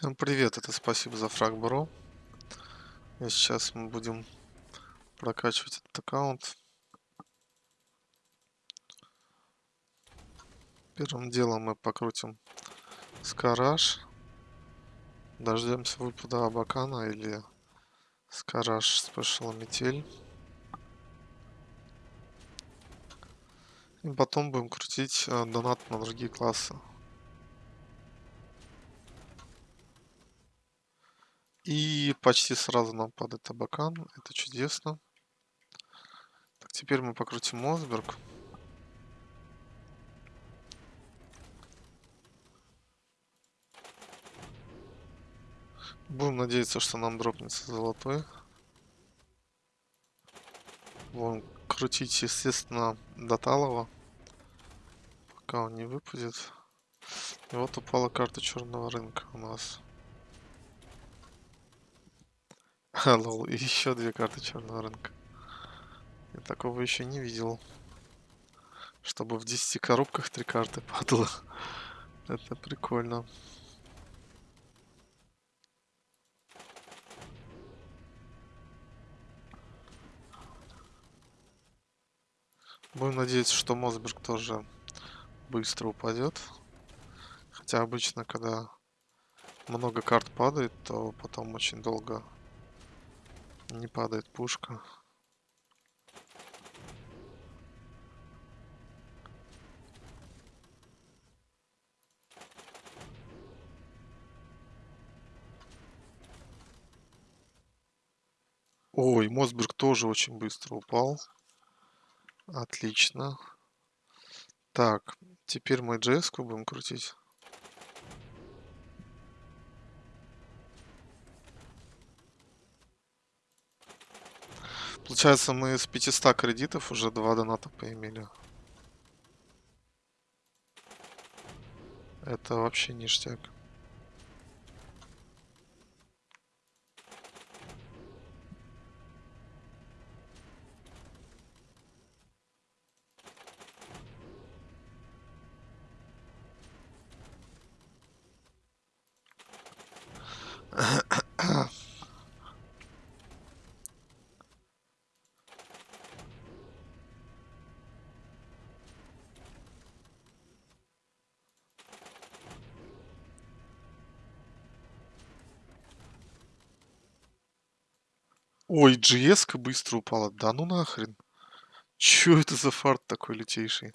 Всем привет, это спасибо за фраг, бро. И сейчас мы будем прокачивать этот аккаунт. Первым делом мы покрутим Скараж. Дождемся выпада Абакана или Скараж спешл метель. И потом будем крутить э, донат на другие классы. И почти сразу нам падает табакан. Это чудесно. Так, теперь мы покрутим Мосберг. Будем надеяться, что нам дропнется золотой. Будем крутить, естественно, до Талова. Пока он не выпадет. И вот упала карта черного рынка у нас. Лол, и еще две карты черного рынка. Я такого еще не видел. Чтобы в 10 коробках три карты падало. Это прикольно. Будем надеяться, что Мосберг тоже быстро упадет. Хотя обычно, когда много карт падает, то потом очень долго не падает пушка. Ой, Мосберг тоже очень быстро упал. Отлично. Так, теперь мы JS будем крутить. Получается, мы с 500 кредитов уже два доната поимели. Это вообще ништяк. Ой, GS быстро упала. Да ну нахрен. Чё это за фарт такой лютейший?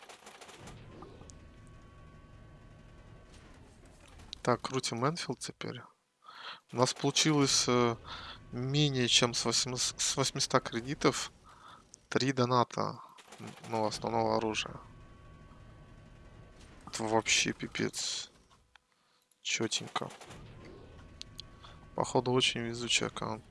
Так, крутим Энфилд теперь. У нас получилось э, менее чем с, 8, с 800 кредитов 3 доната ну, основного оружия. Это вообще пипец. Четенько. Походу очень везучий аккаунт.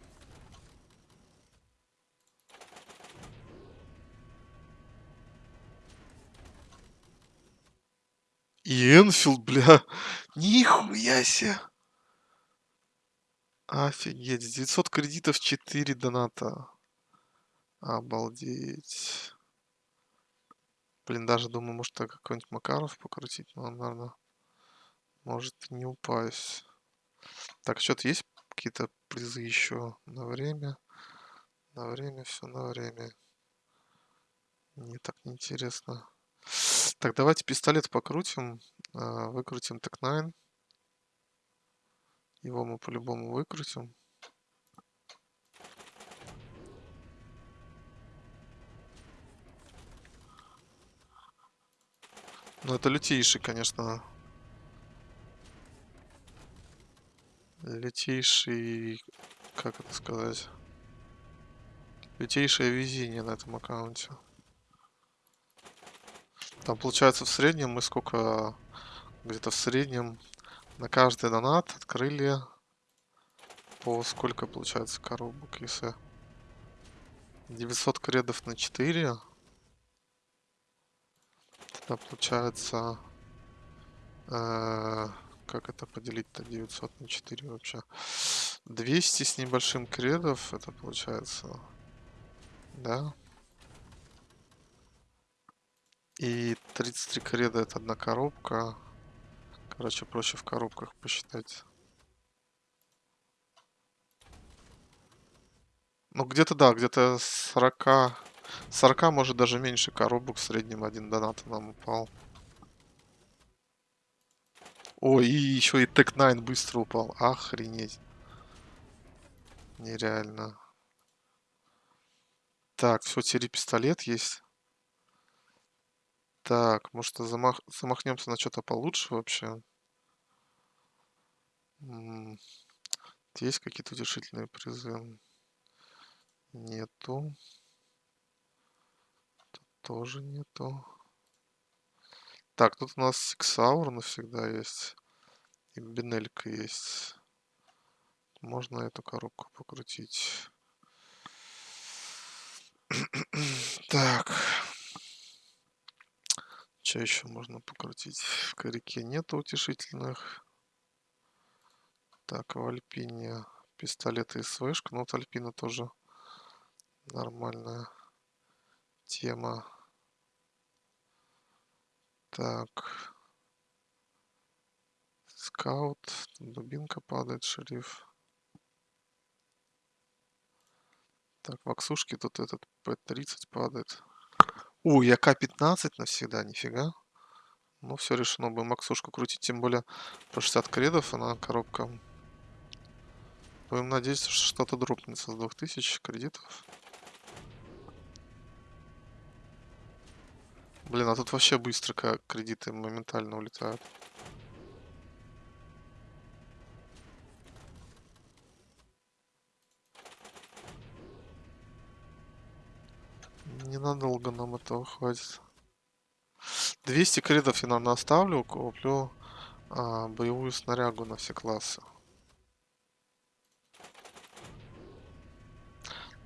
И Энфилд, бля. Нихуя себе. Офигеть. 900 кредитов, 4 доната. Обалдеть. Блин, даже думаю, может так какой-нибудь Макаров покрутить. Но он, наверное, может не упасть. Так, что-то есть какие-то призы еще на время? На время, все на время. Мне так неинтересно. Так, давайте пистолет покрутим. А, выкрутим так-9. Его мы по-любому выкрутим. Ну, это лютейший, конечно. Лютейший... Как это сказать? Лютейшее везение на этом аккаунте. Там получается в среднем мы сколько... Где-то в среднем на каждый донат открыли по сколько получается коробок, если 900 кредов на 4 тогда получается э, как это поделить-то 900 на 4 вообще? 200 с небольшим кредов это получается да и 33 креда это одна коробка. Короче, проще в коробках посчитать. Ну, где-то, да, где-то 40... 40, может, даже меньше коробок в среднем один донат нам упал. Ой и еще и Тек 9 быстро упал. Охренеть. Нереально. Так, все, теперь пистолет есть. Так, может замах... замахнемся на что-то получше вообще? Есть какие-то утешительные призы? Нету. Тут тоже нету. Так, тут у нас Сиксаур навсегда есть. И Бенелька есть. Можно эту коробку покрутить. Так. Еще можно покрутить? В корике нету утешительных. Так, в Альпине пистолет и СВшка. Ну, вот Альпина тоже нормальная тема. Так. Скаут. Дубинка падает, шериф. Так, в Аксушке тут этот П-30 падает. У, я К-15 навсегда, нифига. Ну, все решено, будем Максушку крутить, тем более по 60 кредов она коробка. Будем надеяться, что что-то дропнется с 2000 кредитов. Блин, а тут вообще быстро как кредиты моментально улетают. Ненадолго нам этого хватит. 200 кредов я, наверное, оставлю, куплю а, боевую снарягу на все классы.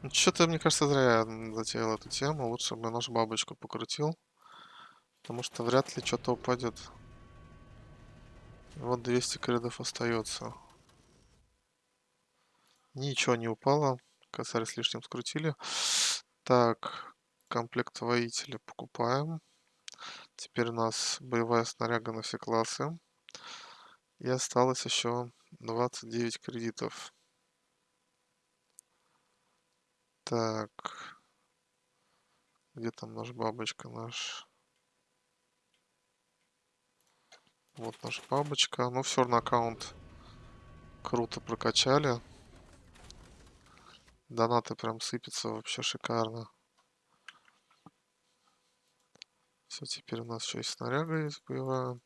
Ну, Что-то, мне кажется, зря я затеял эту тему. Лучше бы нашу бабочку покрутил. Потому что вряд ли что-то упадет. Вот 200 кредов остается. Ничего не упало. Косарь с лишним скрутили. Так, комплект воителя покупаем. Теперь у нас боевая снаряга на все классы. И осталось еще 29 кредитов. Так. Где там наш бабочка наш? Вот наша бабочка. Ну все, на аккаунт круто прокачали. Донаты прям сыпятся вообще шикарно. Все, теперь у нас еще и снаряга есть боевая.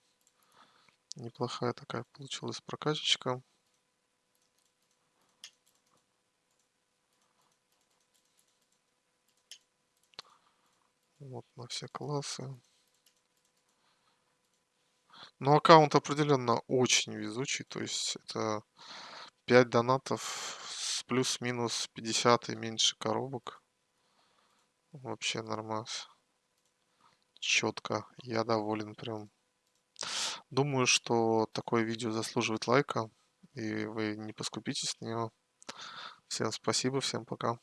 Неплохая такая получилась прокачечка. Вот на все классы. Но аккаунт определенно очень везучий. То есть это 5 донатов с плюс-минус 50 и меньше коробок. Вообще нормас. Четко. Я доволен прям. Думаю, что такое видео заслуживает лайка. И вы не поскупитесь на него. Всем спасибо, всем пока.